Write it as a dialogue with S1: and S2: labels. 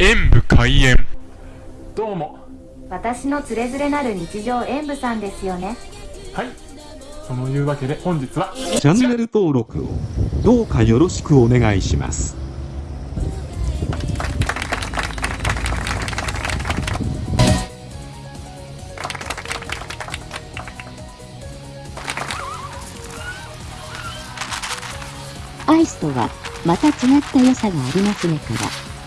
S1: 演武開演。
S2: どうも。
S3: 私のつれづれなる日常演武さんですよね。
S2: はい。そのいうわけで本日は
S4: チャンネル登録をどうかよろしくお願いします。
S5: アイスとは、また違った良さがありますねから。